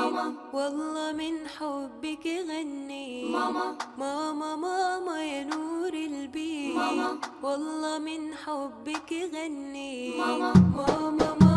ماما. والله من حبك غني. ماما. ماما ماما يا نور البيت ماما. والله من حبك غني. ماما. ماما ماما